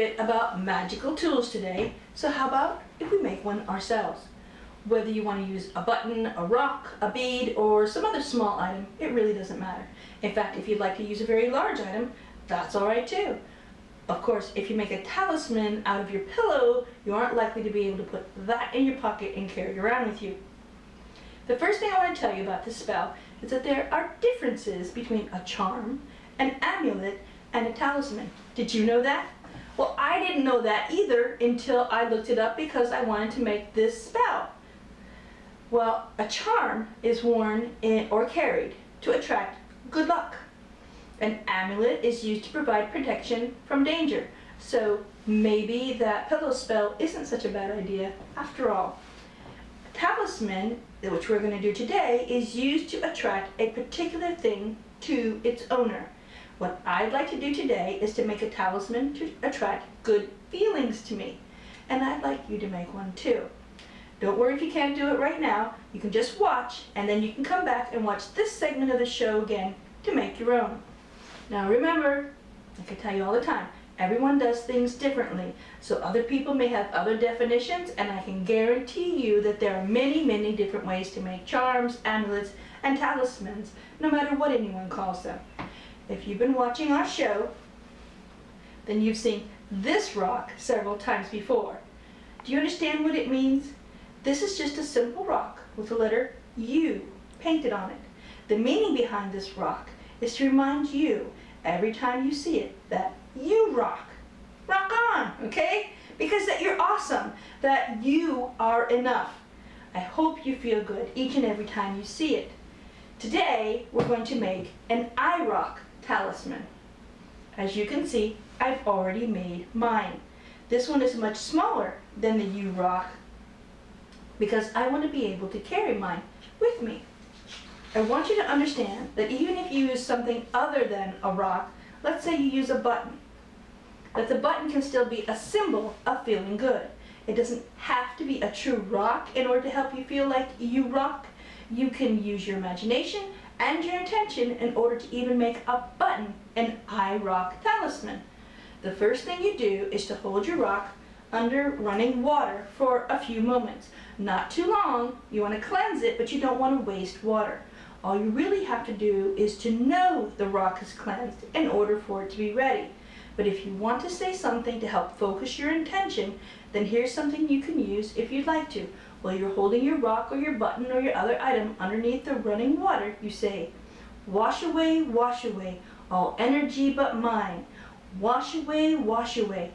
bit about magical tools today, so how about if we make one ourselves? Whether you want to use a button, a rock, a bead, or some other small item, it really doesn't matter. In fact, if you'd like to use a very large item, that's alright too. Of course, if you make a talisman out of your pillow, you aren't likely to be able to put that in your pocket and carry it around with you. The first thing I want to tell you about this spell is that there are differences between a charm, an amulet, and a talisman. Did you know that? Well, I didn't know that either until I looked it up because I wanted to make this spell. Well, a charm is worn in, or carried to attract good luck. An amulet is used to provide protection from danger. So maybe that pillow spell isn't such a bad idea after all. A talisman, which we're going to do today, is used to attract a particular thing to its owner. What I'd like to do today is to make a talisman to attract good feelings to me. And I'd like you to make one too. Don't worry if you can't do it right now. You can just watch and then you can come back and watch this segment of the show again to make your own. Now remember, I can tell you all the time, everyone does things differently. So other people may have other definitions and I can guarantee you that there are many, many different ways to make charms, amulets, and talismans, no matter what anyone calls them. If you've been watching our show, then you've seen this rock several times before. Do you understand what it means? This is just a simple rock with the letter U painted on it. The meaning behind this rock is to remind you every time you see it that you rock. Rock on, okay? Because that you're awesome, that you are enough. I hope you feel good each and every time you see it. Today, we're going to make an I rock talisman. As you can see, I've already made mine. This one is much smaller than the U-Rock because I want to be able to carry mine with me. I want you to understand that even if you use something other than a rock, let's say you use a button, that the button can still be a symbol of feeling good. It doesn't have to be a true rock in order to help you feel like you rock. You can use your imagination and your intention in order to even make a button an I rock talisman. The first thing you do is to hold your rock under running water for a few moments. Not too long, you want to cleanse it, but you don't want to waste water. All you really have to do is to know the rock is cleansed in order for it to be ready. But if you want to say something to help focus your intention, then here's something you can use if you'd like to. While you're holding your rock or your button or your other item underneath the running water, you say, Wash away, wash away, all energy but mine. Wash away, wash away,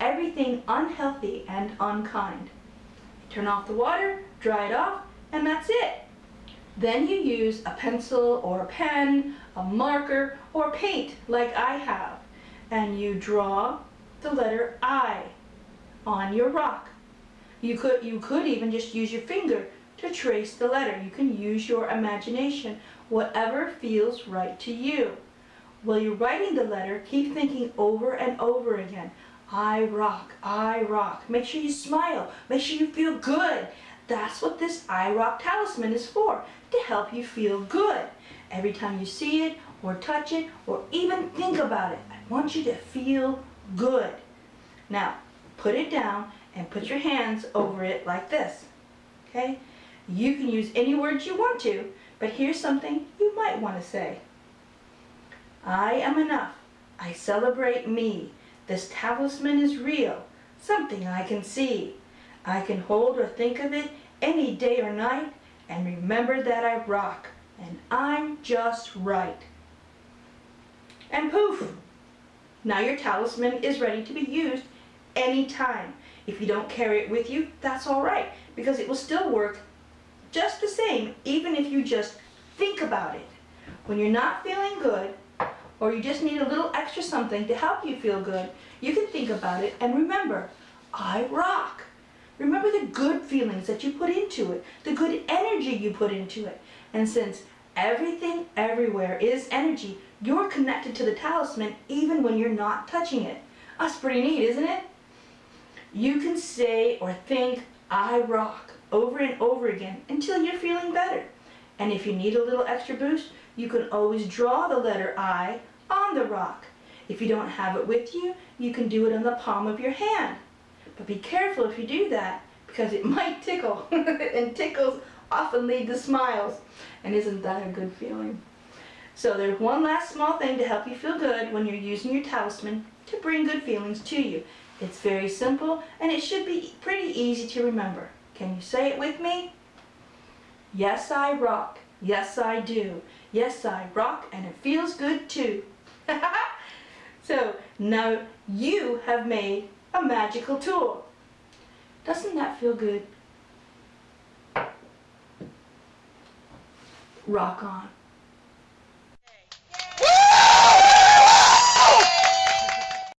everything unhealthy and unkind. Turn off the water, dry it off, and that's it. Then you use a pencil or a pen, a marker, or paint like I have, and you draw the letter I on your rock. You could, you could even just use your finger to trace the letter. You can use your imagination, whatever feels right to you. While you're writing the letter, keep thinking over and over again. I rock, I rock. Make sure you smile. Make sure you feel good. That's what this I rock talisman is for, to help you feel good. Every time you see it, or touch it, or even think about it, I want you to feel good. Now, put it down and put your hands over it like this. Okay? You can use any words you want to, but here's something you might want to say. I am enough. I celebrate me. This talisman is real, something I can see. I can hold or think of it any day or night and remember that I rock and I'm just right. And poof! Now your talisman is ready to be used anytime. If you don't carry it with you, that's all right, because it will still work just the same, even if you just think about it. When you're not feeling good, or you just need a little extra something to help you feel good, you can think about it and remember, I rock. Remember the good feelings that you put into it, the good energy you put into it. And since everything everywhere is energy, you're connected to the talisman even when you're not touching it. That's pretty neat, isn't it? You can say or think, I rock, over and over again until you're feeling better. And if you need a little extra boost, you can always draw the letter I on the rock. If you don't have it with you, you can do it on the palm of your hand. But be careful if you do that because it might tickle and tickles often lead to smiles. And isn't that a good feeling? So there's one last small thing to help you feel good when you're using your talisman to bring good feelings to you. It's very simple and it should be pretty easy to remember. Can you say it with me? Yes, I rock. Yes, I do. Yes, I rock and it feels good too. so now you have made a magical tool. Doesn't that feel good? Rock on.